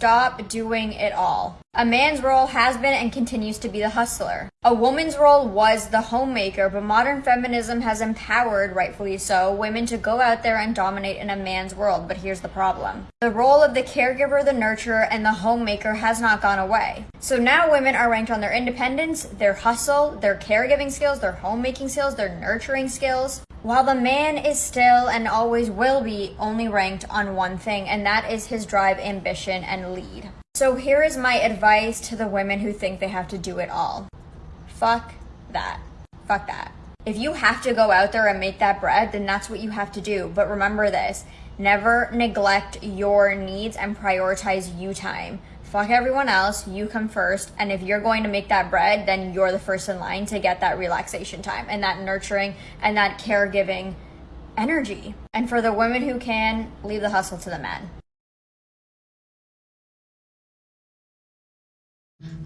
stop doing it all. A man's role has been and continues to be the hustler. A woman's role was the homemaker, but modern feminism has empowered, rightfully so, women to go out there and dominate in a man's world. But here's the problem the role of the caregiver, the nurturer, and the homemaker has not gone away. So now women are ranked on their independence, their hustle, their caregiving skills, their homemaking skills, their nurturing skills. While the man is still and always will be only ranked on one thing, and that is his drive, ambition, and lead. So here is my advice to the women who think they have to do it all. Fuck that. Fuck that. If you have to go out there and make that bread, then that's what you have to do. But remember this never neglect your needs and prioritize you time. Fuck everyone else, you come first. And if you're going to make that bread, then you're the first in line to get that relaxation time and that nurturing and that caregiving energy. And for the women who can, leave the hustle to the men.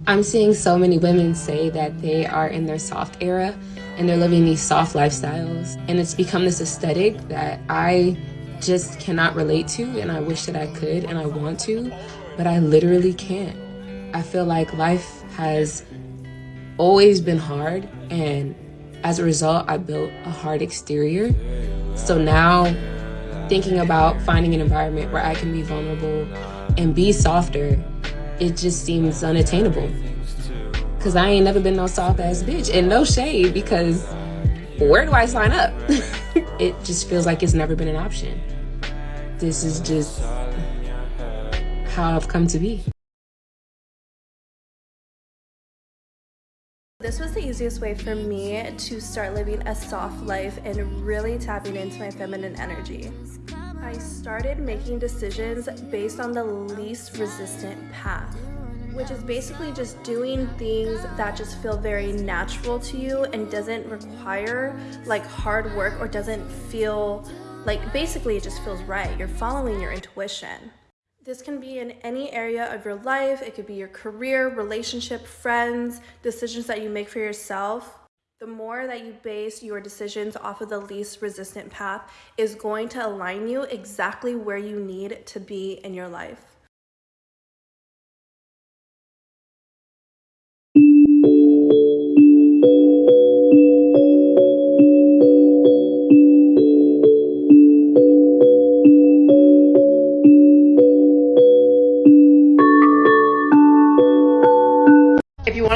I'm seeing so many women say that they are in their soft era and they're living these soft lifestyles. And it's become this aesthetic that I just cannot relate to and I wish that I could and I want to, but I literally can't. I feel like life has always been hard and as a result, I built a hard exterior. So now thinking about finding an environment where I can be vulnerable and be softer it just seems unattainable. Cause I ain't never been no soft ass bitch. And no shade because where do I sign up? it just feels like it's never been an option. This is just how I've come to be. This was the easiest way for me to start living a soft life and really tapping into my feminine energy. I started making decisions based on the least resistant path, which is basically just doing things that just feel very natural to you and doesn't require like hard work or doesn't feel like basically it just feels right. You're following your intuition. This can be in any area of your life. It could be your career, relationship, friends, decisions that you make for yourself the more that you base your decisions off of the least resistant path is going to align you exactly where you need to be in your life.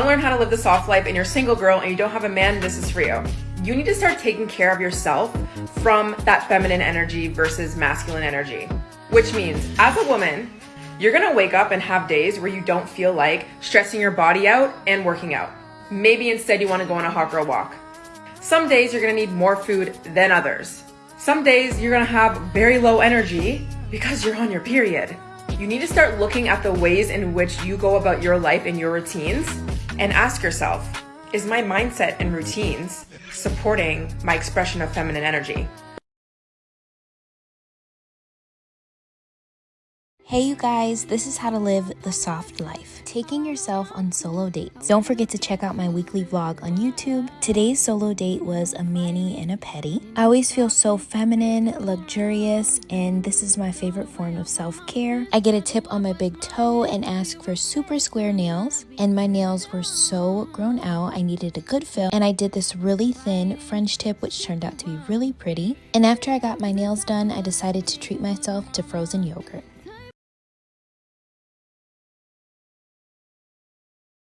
Learn how to live the soft life and you're a single girl and you don't have a man, this is for you. You need to start taking care of yourself from that feminine energy versus masculine energy. Which means, as a woman, you're gonna wake up and have days where you don't feel like stressing your body out and working out. Maybe instead you wanna go on a hot girl walk. Some days you're gonna need more food than others. Some days you're gonna have very low energy because you're on your period. You need to start looking at the ways in which you go about your life and your routines and ask yourself, is my mindset and routines supporting my expression of feminine energy? Hey you guys, this is how to live the soft life. Taking yourself on solo dates. Don't forget to check out my weekly vlog on YouTube. Today's solo date was a mani and a pedi. I always feel so feminine, luxurious, and this is my favorite form of self-care. I get a tip on my big toe and ask for super square nails, and my nails were so grown out, I needed a good fill, and I did this really thin French tip, which turned out to be really pretty. And after I got my nails done, I decided to treat myself to frozen yogurt.